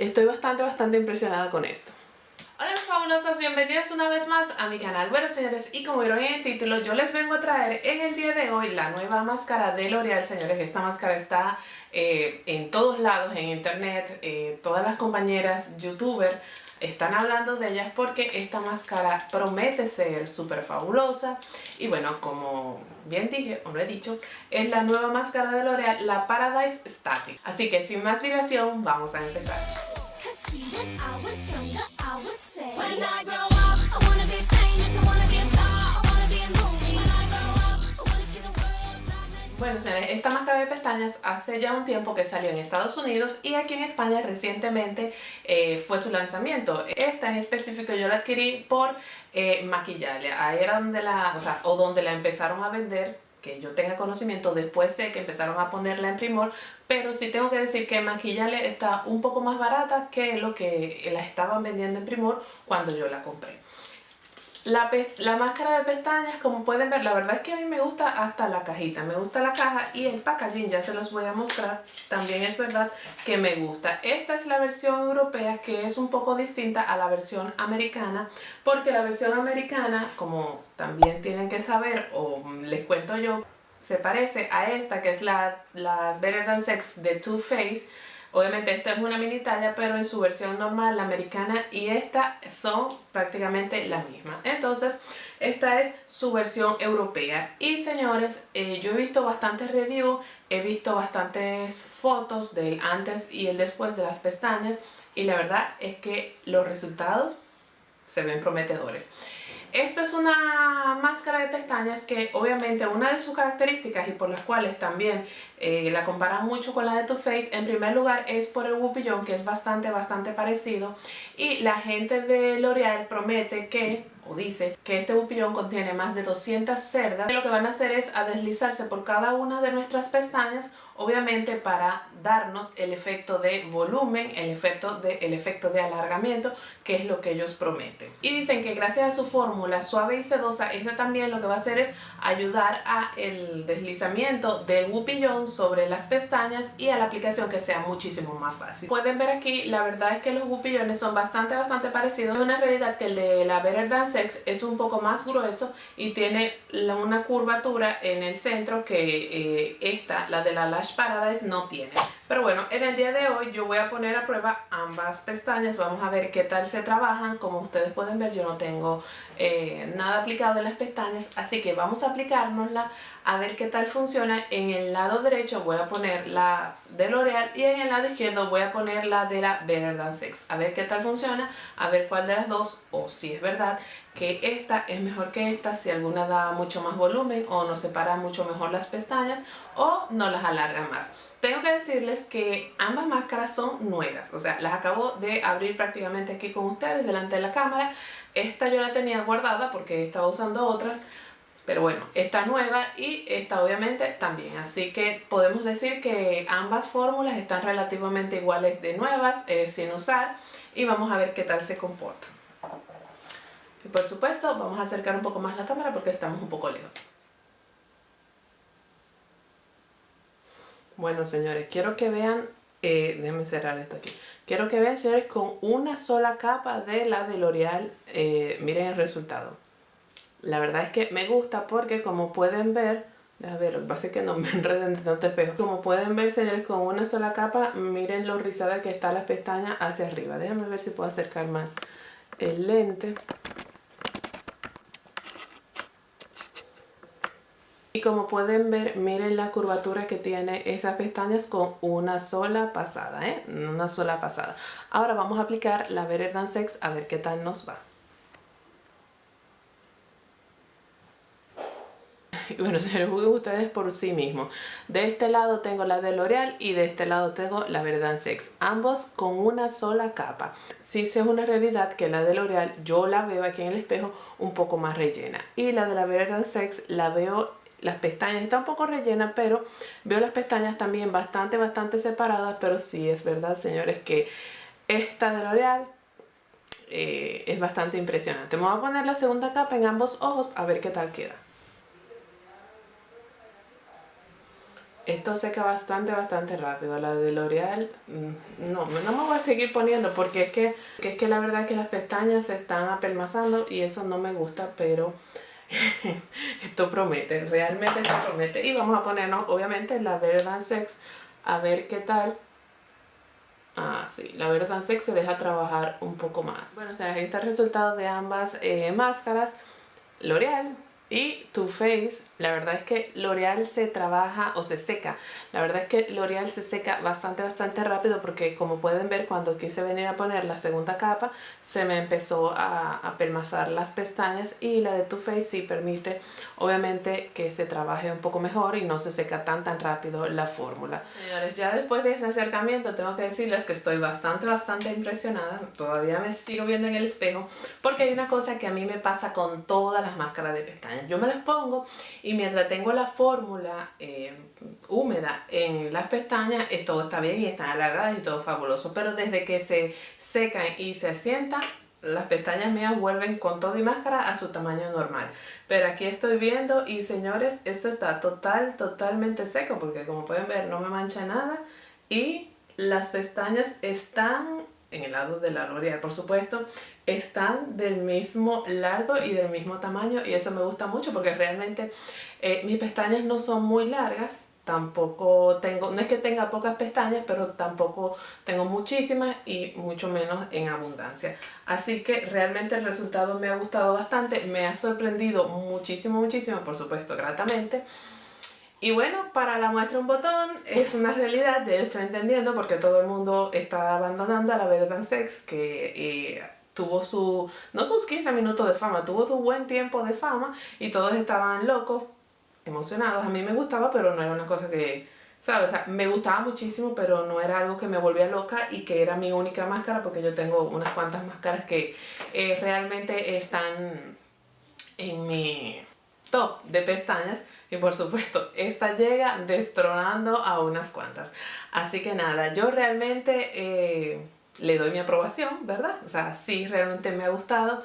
estoy bastante, bastante impresionada con esto. Hola mis fabulosas, bienvenidas una vez más a mi canal. Bueno señores, y como vieron en el título, yo les vengo a traer en el día de hoy la nueva máscara de L'Oreal, señores. Esta máscara está eh, en todos lados, en internet, eh, todas las compañeras youtuber están hablando de ellas porque esta máscara promete ser súper fabulosa y bueno, como bien dije o no he dicho, es la nueva máscara de L'Oreal, la Paradise Static. Así que sin más dilación, vamos a empezar. Bueno señores, esta máscara de pestañas hace ya un tiempo que salió en Estados Unidos y aquí en España recientemente eh, fue su lanzamiento. Esta en específico yo la adquirí por eh, maquillaje, ahí era donde la, o sea, o donde la empezaron a vender que yo tenga conocimiento, después sé que empezaron a ponerla en primor, pero sí tengo que decir que Maquillale está un poco más barata que lo que la estaban vendiendo en primor cuando yo la compré. La, la, máscara de pestañas, como pueden ver, la verdad es que a mí me gusta hasta la cajita, me gusta la caja y el packaging, ya se los voy a mostrar, también es verdad que me gusta. Esta es la versión europea que es un poco distinta a la versión americana, porque la versión americana, como también tienen que saber, o les cuento yo, se parece a esta que es la, la Better Than Sex de Too Faced, Obviamente esta es una mini talla, pero en su versión normal, la americana y esta son prácticamente la misma. Entonces, esta es su versión europea. Y señores, eh, yo he visto bastantes reviews, he visto bastantes fotos del antes y el después de las pestañas y la verdad es que los resultados se ven prometedores. Esta es una máscara de pestañas que obviamente una de sus características y por las cuales también eh, la comparan mucho con la de Too Faced, en primer lugar es por el Whoopillon que es bastante bastante parecido. Y la gente de L'Oreal promete que o dice que este bupillón contiene más de 200 cerdas y lo que van a hacer es a deslizarse por cada una de nuestras pestañas obviamente para darnos el efecto de volumen, el efecto de, el efecto de alargamiento que es lo que ellos prometen. Y dicen que gracias a su fórmula suave y sedosa, esta también lo que va a hacer es ayudar a el deslizamiento del bupillón sobre las pestañas y a la aplicación que sea muchísimo más fácil. Pueden ver aquí, la verdad es que los bupillones son bastante bastante parecidos. Es una realidad que el de la Better Dance es un poco más grueso y tiene una curvatura en el centro que eh, esta, la de la Lash Paradise, no tiene. Pero bueno, en el día de hoy yo voy a poner a prueba ambas pestañas, vamos a ver qué tal se trabajan. Como ustedes pueden ver yo no tengo eh, nada aplicado en las pestañas, así que vamos a aplicárnosla a ver qué tal funciona. En el lado derecho voy a poner la de L'Oreal y en el lado izquierdo voy a poner la de la Better Than Sex. A ver qué tal funciona, a ver cuál de las dos o si es verdad que esta es mejor que esta, si alguna da mucho más volumen o nos separa mucho mejor las pestañas o no las alarga más. Tengo que decirles que ambas máscaras son nuevas, o sea, las acabo de abrir prácticamente aquí con ustedes delante de la cámara. Esta yo la tenía guardada porque estaba usando otras, pero bueno, esta nueva y esta obviamente también. Así que podemos decir que ambas fórmulas están relativamente iguales de nuevas, eh, sin usar, y vamos a ver qué tal se comportan. Y por supuesto, vamos a acercar un poco más la cámara porque estamos un poco lejos. Bueno, señores, quiero que vean, eh, déjenme cerrar esto aquí. Quiero que vean, señores, con una sola capa de la de L'Oreal, eh, miren el resultado. La verdad es que me gusta porque como pueden ver, a ver, lo que pasa es que no me enreden de tanto espejo. Como pueden ver, señores, con una sola capa, miren lo rizada que está las pestañas hacia arriba. Déjenme ver si puedo acercar más el lente. Y como pueden ver, miren la curvatura que tiene esas pestañas con una sola pasada, ¿eh? Una sola pasada. Ahora vamos a aplicar la Better Sex a ver qué tal nos va. Y bueno, se juzguen ustedes por sí mismos. De este lado tengo la de L'Oreal y de este lado tengo la Verdad Sex. Ambos con una sola capa. Sí es una realidad que la de L'Oreal yo la veo aquí en el espejo un poco más rellena. Y la de la Verdad Sex la veo las pestañas está un poco rellena, pero veo las pestañas también bastante, bastante separadas, pero sí es verdad, señores, que esta de L'Oreal eh, es bastante impresionante. Me voy a poner la segunda capa en ambos ojos a ver qué tal queda. Esto seca bastante, bastante rápido. La de L'Oreal, mm, no, no me voy a seguir poniendo porque es que, es que la verdad es que las pestañas se están apelmazando y eso no me gusta, pero esto promete, realmente esto promete. Y vamos a ponernos, obviamente, la Verdant Sex a ver qué tal. Ah, sí, la Verdant Sex se deja trabajar un poco más. Bueno, o sea, aquí está el resultado de ambas eh, máscaras. L'Oreal y Too Faced, la verdad es que L'Oreal se trabaja o se seca. La verdad es que L'Oreal se seca bastante, bastante rápido porque como pueden ver cuando quise venir a poner la segunda capa se me empezó a, a pelmazar las pestañas y la de Too Faced sí permite obviamente que se trabaje un poco mejor y no se seca tan tan rápido la fórmula. Señores, ya después de ese acercamiento tengo que decirles que estoy bastante, bastante impresionada. Todavía me sigo viendo en el espejo porque hay una cosa que a mí me pasa con todas las máscaras de pestañas yo me las pongo y mientras tengo la fórmula eh, húmeda en las pestañas, todo está bien y están alargadas y todo fabuloso. Pero desde que se secan y se asientan, las pestañas mías vuelven con todo y máscara a su tamaño normal. Pero aquí estoy viendo y señores, esto está total, totalmente seco porque como pueden ver no me mancha nada y las pestañas están en el lado de la L'Oreal por supuesto, están del mismo largo y del mismo tamaño y eso me gusta mucho porque realmente eh, mis pestañas no son muy largas, tampoco tengo, no es que tenga pocas pestañas, pero tampoco tengo muchísimas y mucho menos en abundancia. Así que realmente el resultado me ha gustado bastante, me ha sorprendido muchísimo, muchísimo, por supuesto, gratamente. Y bueno, para la muestra un botón es una realidad, ya yo estoy entendiendo porque todo el mundo está abandonando a la Verdad Sex que eh, tuvo su, no sus 15 minutos de fama, tuvo su buen tiempo de fama y todos estaban locos, emocionados. A mí me gustaba, pero no era una cosa que, ¿sabes? Me gustaba muchísimo, pero no era algo que me volvía loca y que era mi única máscara porque yo tengo unas cuantas máscaras que eh, realmente están en mi top de pestañas y por supuesto esta llega destronando a unas cuantas. Así que nada yo realmente eh, le doy mi aprobación verdad o sea sí realmente me ha gustado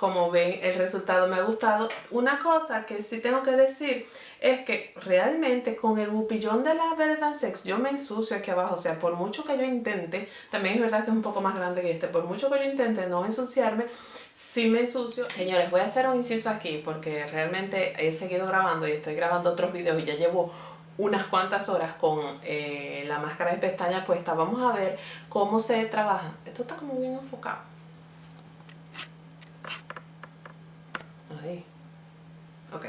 como ven el resultado me ha gustado una cosa que sí tengo que decir es que realmente con el bupillón de la Verdad Sex yo me ensucio aquí abajo, o sea, por mucho que yo intente, también es verdad que es un poco más grande que este, por mucho que yo intente no ensuciarme, sí me ensucio. Señores, voy a hacer un inciso aquí porque realmente he seguido grabando y estoy grabando otros videos y ya llevo unas cuantas horas con eh, la máscara de pestañas puesta. Vamos a ver cómo se trabaja. Esto está como bien enfocado. Ahí. Ok.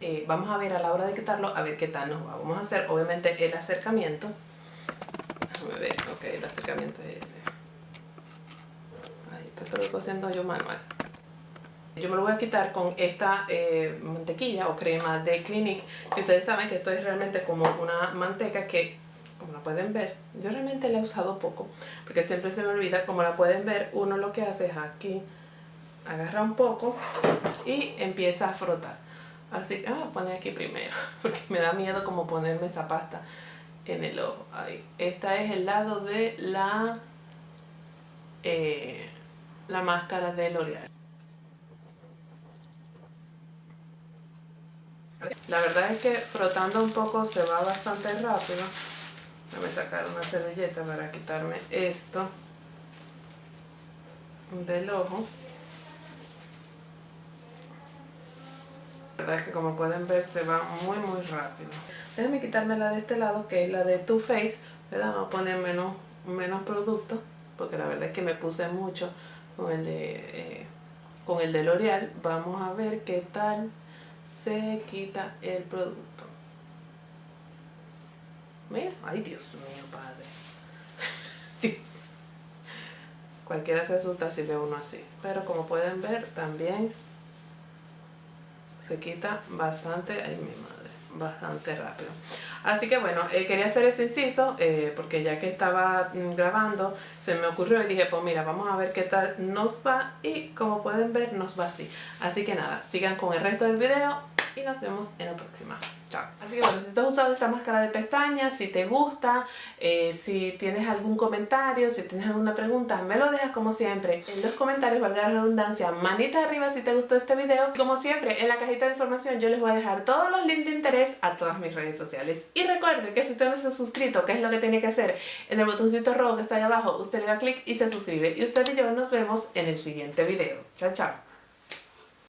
Eh, vamos a ver a la hora de quitarlo, a ver qué tal nos va. Vamos a hacer obviamente el acercamiento. Déjame ver, ok, el acercamiento es ese. Ahí, esto lo estoy haciendo yo manual. Yo me lo voy a quitar con esta eh, mantequilla o crema de Clinique. Que ustedes saben que esto es realmente como una manteca que, como la pueden ver, yo realmente la he usado poco. Porque siempre se me olvida, como la pueden ver, uno lo que hace es aquí, agarra un poco y empieza a frotar. Así que, ah, poner aquí primero, porque me da miedo como ponerme esa pasta en el ojo. Ahí. Esta es el lado de la, eh, la máscara de L'Oreal. La verdad es que frotando un poco se va bastante rápido. Déjame sacar una servilleta para quitarme esto del ojo. Verdad es que como pueden ver se va muy muy rápido. Déjenme quitarme la de este lado que es la de Too Faced. Vamos a poner menos, menos producto porque la verdad es que me puse mucho con el de, eh, con el de L'Oreal. Vamos a ver qué tal se quita el producto. Mira, ay Dios mío, padre. Dios. Cualquiera se asusta si ve uno así. Pero como pueden ver, también se quita bastante, ay mi madre, bastante rápido. Así que bueno, eh, quería hacer ese inciso eh, porque ya que estaba mm, grabando se me ocurrió y dije pues mira vamos a ver qué tal nos va y como pueden ver nos va así. Así que nada, sigan con el resto del video y nos vemos en la próxima. Chao. Así que bueno, si te has usado esta máscara de pestañas, si te gusta, eh, si tienes algún comentario, si tienes alguna pregunta, me lo dejas como siempre en los comentarios, valga la redundancia, manita arriba si te gustó este video. Como siempre, en la cajita de información yo les voy a dejar todos los links de interés a todas mis redes sociales. Y recuerde que si usted no se ha suscrito, ¿qué es lo que tiene que hacer? En el botoncito rojo que está ahí abajo, usted le da clic y se suscribe. Y usted y yo nos vemos en el siguiente video. Chao, chao.